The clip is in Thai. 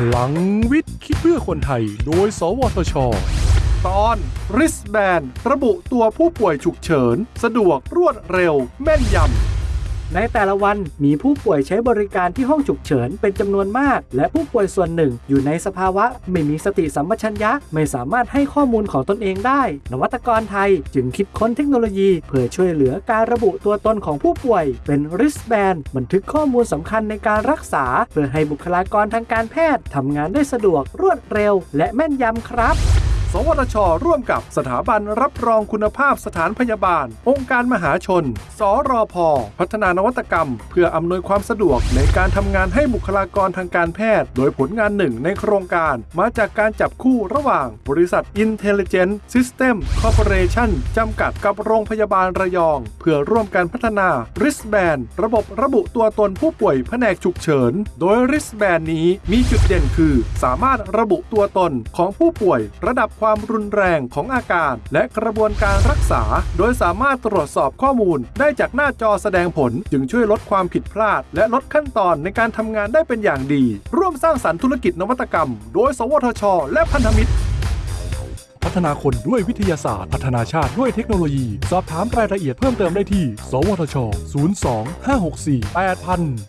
พลังวิทย์ คิดเพื่อคนไทย โดย สวทช ตอนริสแบนระบุตัวผู้ป่วยฉุกเฉิน สะดวกรวดเร็ว แม่นยำ ในแต่ละวันมีผู้ป่วยใช้บริการที่ห้องฉุกเฉินเป็นจำนวนมาก และผู้ป่วยส่วนหนึ่ง อยู่ในสภาวะไม่มีสติสัมปชัญญะ ไม่สามารถให้ข้อมูลของตนเองได้ นวัตกรไทยจึงคิดค้นเทคโนโลยีเพื่อช่วยเหลือการระบุตัวตนของผู้ป่วย เป็น wristband บันทึกข้อมูลสำคัญในการรักษา เพื่อให้บุคลากรทางการแพทย์ทำงานได้สะดวกรวดเร็ว และแม่นยำครับ สวทช ร่วมกับสถาบันรับรองคุณภาพสถานพยาบาล องค์การมหาชน สรพ พัฒนานวัตกรรม เพื่ออำนวยความสะดวกในการทำงานให้บุคลากรทางการแพทย์ โดยผลงานหนึ่งในโครงการ มาจากการจับคู่ระหว่าง บริษัท Intelligent System Corporation จำกัดกับโรงพยาบาลระยอง เพื่อร่วมกันพัฒนา wristband ระบบระบุตัวตนผู้ป่วยแผนกฉุกเฉิน โดย wristband นี้มีจุดเด่นคือ สามารถระบุตัวตนของผู้ป่วย ระดับความรุนแรงของอาการ และกระบวนการรักษา โดยสามารถตรวจสอบข้อมูล ได้จากหน้าจอแสดงผล จึงช่วยลดความผิดพลาด และลดขั้นตอนในการทำงานได้เป็นอย่างดี ร่วมสร้างสรรค์ธุรกิจนวัตกรรม โดย สวทช และพันธมิตรพัฒนาคนด้วยวิทยาศาสตร์ พัฒนาชาติด้วยเทคโนโลยี สอบถามรายละเอียดเพิ่มเติมได้ที่ สวทช 02 564 8000